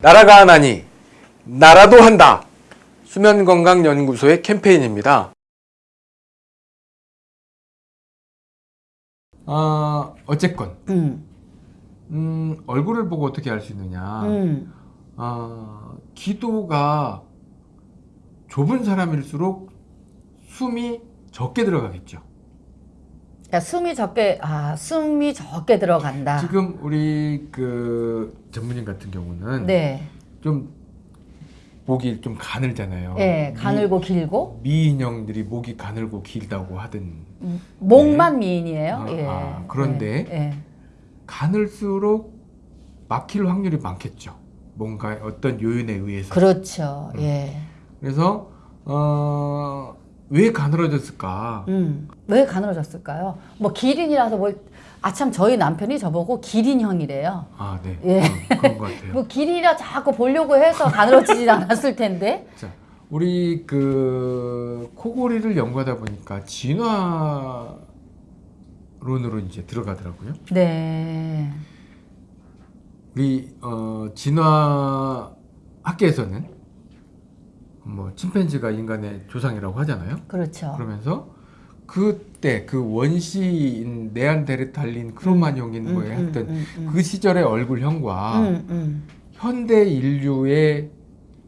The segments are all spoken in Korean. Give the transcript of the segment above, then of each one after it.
나라가 하나니 나라도 한다. 수면건강연구소의 캠페인입니다. 아 어쨌건 음, 음, 얼굴을 보고 어떻게 알 수 있느냐? 음, 아, 기도가 좁은 사람일수록 숨이 적게 들어가겠죠. 야, 숨이 적게, 아, 숨이 적게 들어간다. 지금 우리 그 전문인 같은 경우는 네. 좀 목이 좀 가늘잖아요. 예, 가늘고 길고, 미, 미인형들이 목이 가늘고 길다고 하든 음, 목만 미인이에요. 아, 예. 아, 그런데 예, 예. 가늘수록 막힐 확률이 많겠죠. 뭔가 어떤 요인에 의해서. 그렇죠. 음. 예. 그래서 어, 왜 가늘어졌을까? 음, 왜 가늘어졌을까요? 뭐 기린이라서 뭘, 아참 저희 남편이 저보고 기린형이래요. 아, 네. 예. 어, 그런 것 같아요. 뭐 기린이라 자꾸 보려고 해서 가늘어지진 않았을 텐데. 자, 우리 그 코골이를 연구하다 보니까 진화론으로 이제 들어가더라고요. 네. 우리 어, 진화 학계에서는 뭐 침팬지가 인간의 조상이라고 하잖아요. 그렇죠. 그러면서 그때 그 원시인 네안데르탈린 크로마뇽인 음, 뭐에 음, 했던 음, 음. 그 시절의 얼굴형과 음, 음. 현대 인류의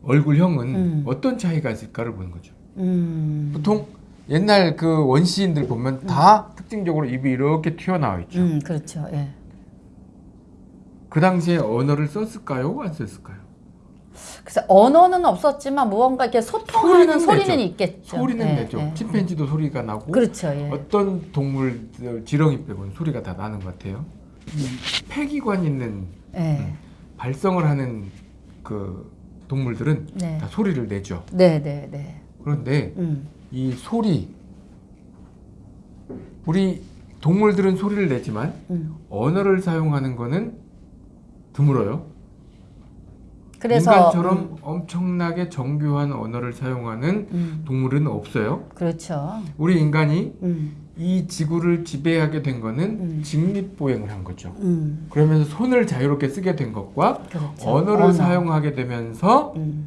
얼굴형은 음. 어떤 차이가 있을까를 보는 거죠. 음. 보통 옛날 그 원시인들 보면 다 특징적으로 입이 이렇게 튀어나와 있죠. 음, 그렇죠. 예. 그 당시에 언어를 썼을까요? 안 썼을까요? 그래서 언어는 없었지만 무언가 이렇게 소통하는 소리는 소리는. 있겠죠. 소리는 예, 내죠. 예. 침팬지도 소리가 나고 그렇죠. 예. 어떤 동물 지렁이 빼고는 소리가 다 나는 것 같아요. 폐기관 있는 예. 발성을 하는 그 동물들은 네. 다 소리를 내죠. 네, 네, 네. 그런데 음. 이 소리 우리 동물들은 소리를 내지만 음. 언어를 사용하는 거는 드물어요. 그래서 인간처럼 음, 엄청나게 정교한 언어를 사용하는 음. 동물은 없어요. 그렇죠. 우리 인간이 음. 이 지구를 지배하게 된 거는 음. 직립보행을 한 거죠. 음. 그러면서 손을 자유롭게 쓰게 된 것과 그렇죠. 언어를 언어. 사용하게 되면서 음.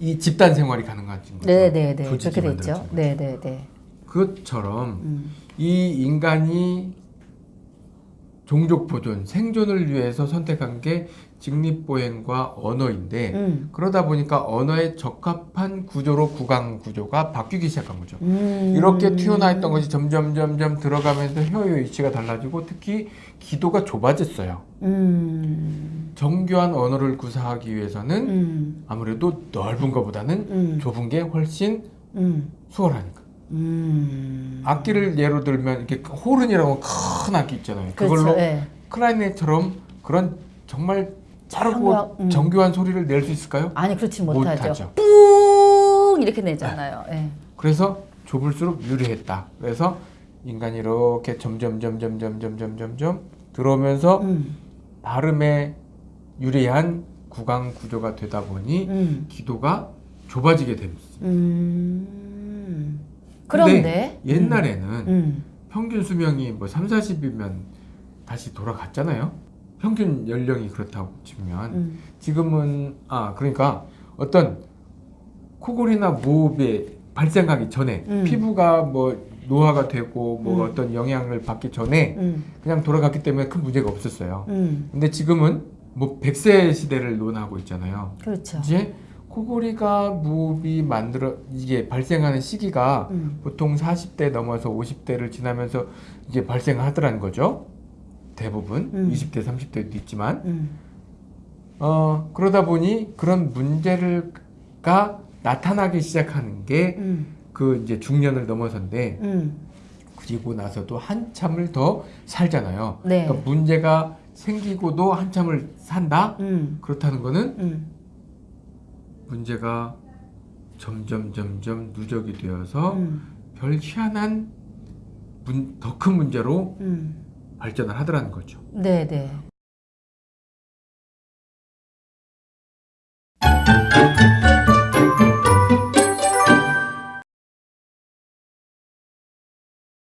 이 집단 생활이 가능해진 거죠. 네, 네, 네. 그렇게 됐죠. 거죠. 네, 네, 네. 그것처럼 음. 이 인간이 종족 보존, 생존을 위해서 선택한 게 직립보행과 언어인데 음. 그러다 보니까 언어에 적합한 구조로 구강 구조가 바뀌기 시작한 거죠. 음. 이렇게 튀어나 있던 것이 점점 점점 들어가면서 혀의 위치가 달라지고 특히 기도가 좁아졌어요. 음. 정교한 언어를 구사하기 위해서는 음. 아무래도 넓은 것보다는 음. 좁은 게 훨씬 음. 수월하니까. 음. 악기를 예로 들면 이렇게 호른이라고 큰 악기 있잖아요. 그렇죠. 그걸로 예. 클라리넷처럼 그런 정말 정교한- 음. 정교한 소리를 낼 수 있을까요? 아니 그렇지 못하죠. 못하죠. 뿡 이렇게 내잖아요. 예. 그래서 좁을수록 유리했다. 그래서 인간이 이렇게 점점 점 점 점 점 점 점 점 점 들어오면서 음. 발음에 유리한 구강 구조가 되다 보니 음. 기도가 좁아지게 됩니다. 음. 그런데 옛날에는 음. 평균 수명이 뭐 3, 40이면 다시 돌아갔잖아요. 평균 연령이 그렇다고 치면 음. 지금은 아 그러니까 어떤 코골이나 무호흡에 발생하기 전에 음. 피부가 뭐 노화가 되고 뭐 음. 어떤 영향을 받기 전에 음. 그냥 돌아갔기 때문에 큰 문제가 없었어요. 음. 근데 지금은 뭐 100세 시대를 논하고 있잖아요. 그렇죠. 이제 코골이가 무호흡이 만들어 이게 발생하는 시기가 음. 보통 40대 넘어서 50대를 지나면서 이제 발생하더라는 거죠. 대부분 음. 20대, 30대도 있지만 음. 어 그러다 보니 그런 문제를가 나타나기 시작하는 게그 음. 이제 중년을 넘어선데 음. 그리고 나서도 한참을 더 살잖아요. 네. 그러니까 문제가 생기고도 한참을 산다. 음. 그렇다는 거는 음. 문제가 점점 점점 누적이 되어서 음. 별 희한한 더 큰 문제로 음. 발전을 하더라는 거죠. 네, 네.